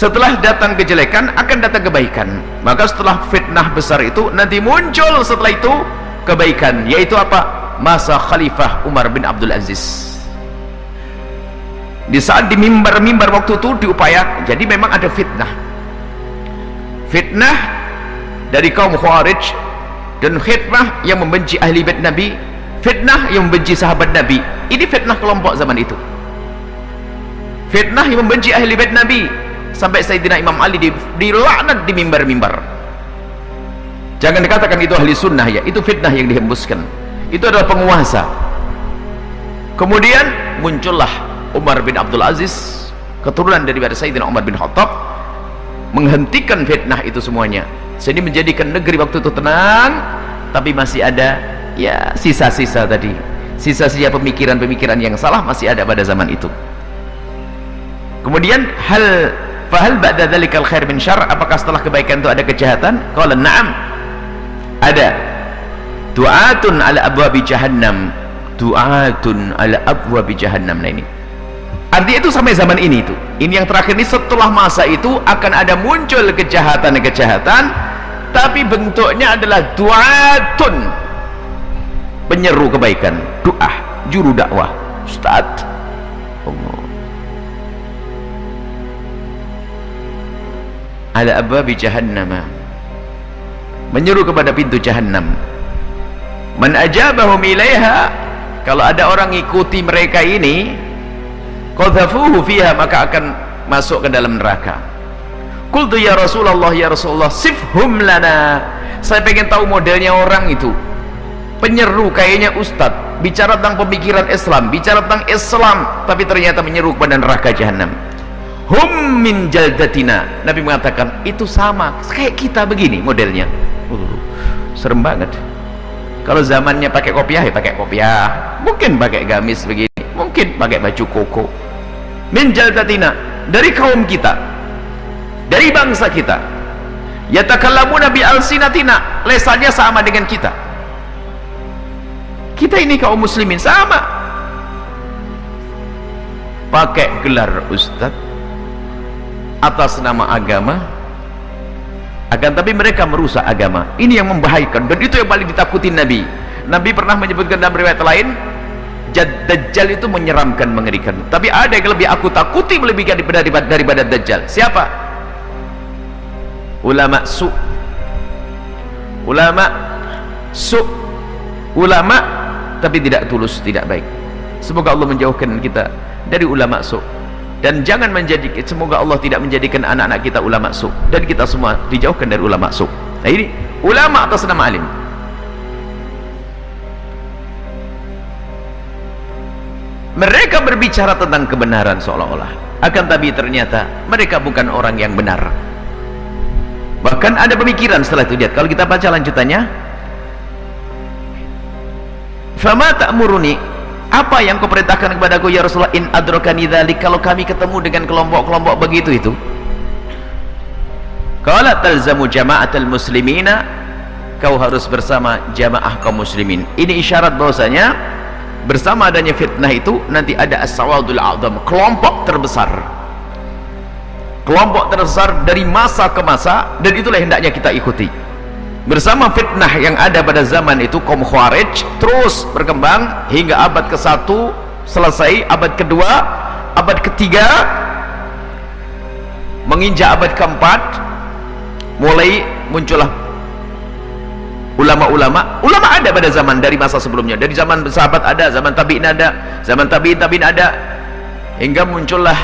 setelah datang kejelekan akan datang kebaikan. Maka setelah fitnah besar itu nanti muncul setelah itu kebaikan. Yaitu apa? Masa khalifah Umar bin Abdul Aziz. Di saat di mimbar-mimbar waktu itu diupaya jadi memang ada fitnah. Fitnah dari kaum khawarij dan fitnah yang membenci ahli bait Nabi fitnah yang membenci sahabat Nabi. Ini fitnah kelompok zaman itu. Fitnah yang membenci ahli bait Nabi sampai Sayyidina Imam Ali dilaknat di mimbar-mimbar. Jangan dikatakan itu ahli sunnah ya. Itu fitnah yang dihembuskan. Itu adalah penguasa. Kemudian muncullah Umar bin Abdul Aziz keturunan daripada Sayyidina Umar bin Khattab menghentikan fitnah itu semuanya. Sehingga menjadikan negeri waktu itu tenang tapi masih ada ya sisa-sisa tadi. Sisa-sisa pemikiran-pemikiran yang salah masih ada pada zaman itu. Kemudian hal fahal ba'da dhalikal khair min syar apakah setelah kebaikan itu ada kejahatan? Qala na'am. Ada. Du'atun ala abwabi jahannam. Du'atun ala abwabi jahannam nah ini. Artinya itu sampai zaman ini itu ini yang terakhir ini setelah masa itu akan ada muncul kejahatan-kejahatan tapi bentuknya adalah du'atun. Penyeru kebaikan. Doa juru dakwah. Ustaz ala abwabi jahannam menyeru kepada pintu jahannam. Man ajabahum ilaiha kalau ada orang ikuti mereka ini qadhafuhu fiha maka akan masuk ke dalam neraka. Qultu ya Rasulullah ya Rasulullah sifhum lana. Saya pengen tahu modelnya orang itu. Penyeru kayaknya ustad bicara tentang pemikiran Islam bicara tentang Islam tapi ternyata menyeru kepada neraka jahannam hum min jaldatina. Nabi mengatakan itu sama kayak kita begini modelnya. Uh, serem banget. Kalau zamannya pakai kopiah ya pakai kopiah. Mungkin pakai gamis begini mungkin pakai baju koko. Min jaldatina dari kaum kita dari bangsa kita. Yatakallamuna bi alsinatina lesannya sama dengan kita. Kita ini kaum muslimin sama. Pakai gelar ustaz atas nama agama. Akan tapi mereka merusak agama. Ini yang membahayakan. Dan itu yang paling ditakuti Nabi. Nabi pernah menyebutkan dalam riwayat lain Dajjal itu menyeramkan mengerikan. Tapi ada yang lebih aku takuti melebihi daripada, daripada Dajjal. Siapa? ulama su. Ulama su. Ulama tapi tidak tulus tidak baik. Semoga Allah menjauhkan kita dari ulama su dan jangan menjadi semoga Allah tidak menjadikan anak-anak kita ulama su dan kita semua dijauhkan dari ulama su nah ini ulama atas nama alim. Mereka berbicara tentang kebenaran seolah-olah. Akan tapi ternyata mereka bukan orang yang benar. Bahkan ada pemikiran setelah itu lihat kalau kita baca lanjutannya. Fama ta'muruni apa yang kau perintahkan kepada aku ya Rasulullah? In adrokani dhalik. Kalau kami ketemu dengan kelompok-kelompok begitu itu kalau talzamu jama'atul muslimina kau harus bersama jamaah kaum muslimin. Ini isyarat bahwasanya bersama adanya fitnah itu nanti ada as-sawadul a'zam kelompok terbesar. Kelompok terbesar dari masa ke masa dan itulah hendaknya kita ikuti bersama fitnah yang ada pada zaman itu kaum khawarij terus berkembang hingga abad ke-1 selesai abad kedua abad ketiga menginjak abad keempat mulai muncullah ulama-ulama. Ulama ada pada zaman dari masa sebelumnya. Dari zaman sahabat ada zaman tabi'in ada zaman tabi'in tabi'in ada. Hingga muncullah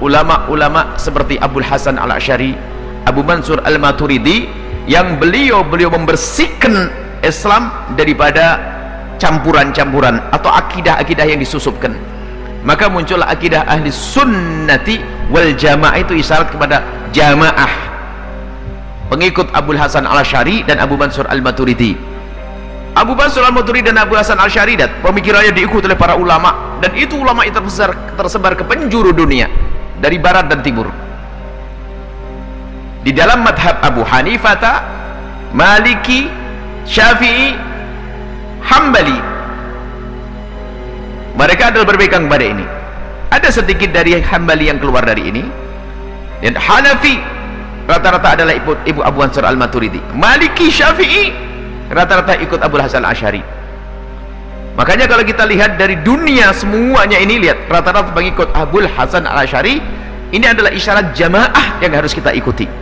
ulama-ulama seperti Abu Hasan al-Ashari Abu Mansur al-Maturidi yang beliau beliau membersihkan Islam daripada campuran-campuran atau akidah-akidah yang disusupkan. Maka muncullah akidah ahli sunnati wal jamaah itu isyarat kepada jamaah. Pengikut Abu Hasan al-Ashari dan Abu Mansur al-Maturidi. Abu Mansur al-Maturidi dan Abu Hasan al-Ashari dan pemikirannya diikuti oleh para ulama. Dan itu ulama itu tersebar, tersebar ke penjuru dunia dari barat dan timur di dalam madhab Abu Hanifata Maliki Syafi'i Hambali mereka adalah berbeda kepada ini. Ada sedikit dari Hambali yang keluar dari ini. Dan Hanafi rata-rata adalah ibu, ibu Abu Ansar Al-Maturidi. Maliki Syafi'i rata-rata ikut Abu Hasan Al-Ashari. Makanya kalau kita lihat dari dunia semuanya ini lihat rata-rata mengikut Abu Hasan Al-Ashari ini adalah isyarat jamaah yang harus kita ikuti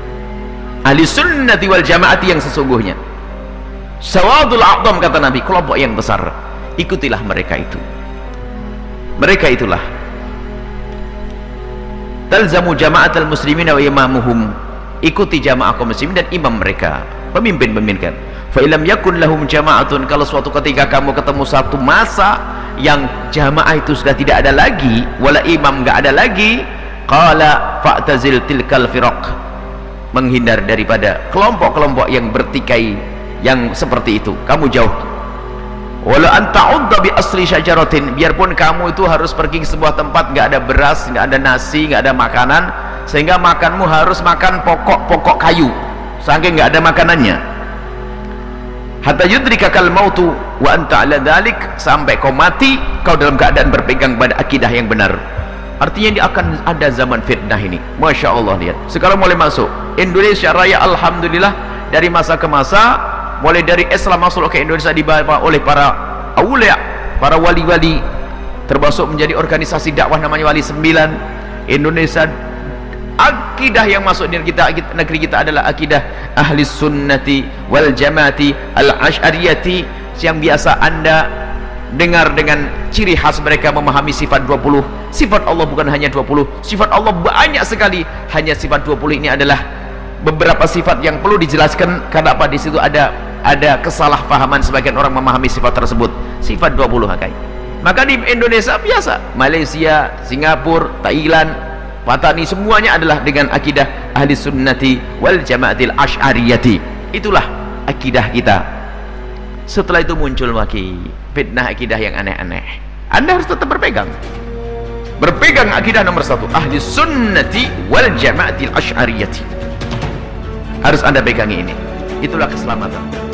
ahli sunnati wal jamaati yang sesungguhnya. Sawadul a'zam kata Nabi kelompok yang besar. Ikutilah mereka itu. Mereka itulah. Talzamu jama'atul muslimin wa imamuhum. Ikuti jamaah kaum muslimin dan imam mereka. Pemimpin-pemimpin kan. Fa ilam yakun lahum jama'atun. Kalau suatu ketika kamu ketemu satu masa yang jamaah itu sudah tidak ada lagi wala imam enggak ada lagi qala fa'tazil tilkal firaq menghindar daripada kelompok-kelompok yang bertikai yang seperti itu. Kamu jauh. Walau anta udda bi asli syajaratin biarpun kamu itu harus pergi ke sebuah tempat enggak ada beras, enggak ada nasi, enggak ada makanan sehingga makanmu harus makan pokok-pokok kayu saking enggak ada makanannya. Hatta yudrikakal mautu wa anta ala dhalik sampai kau mati kau dalam keadaan berpegang pada akidah yang benar artinya ini akan ada zaman fitnah ini. Masya Allah lihat. Sekarang mulai masuk. Indonesia Raya Alhamdulillah. Dari masa ke masa mulai dari Islam masuk. Ke Indonesia dibawa oleh para awliya para wali-wali. Termasuk menjadi organisasi dakwah namanya Wali Sembilan. Indonesia akidah yang masuk di kita negeri kita adalah akidah ahli sunnati wal jamaati al ashariyati. Yang biasa anda dengar dengan ciri khas mereka memahami sifat 20 sifat Allah bukan hanya 20 sifat Allah banyak sekali. Hanya sifat 20 ini adalah beberapa sifat yang perlu dijelaskan. Karena apa di situ ada ada kesalahpahaman sebagian orang memahami sifat tersebut. Sifat 20 hakai maka di Indonesia biasa. Malaysia, Singapura, Thailand Patani semuanya adalah dengan akidah ahli sunnati wal jamaatil ash'ariyati itulah akidah kita. Setelah itu muncul lagi fitnah akidah yang aneh-aneh. Anda harus tetap berpegang. Berpegang akidah nomor satu ahli sunnati wal jamaatil ash'ariyati harus anda pegangi ini. Itulah keselamatan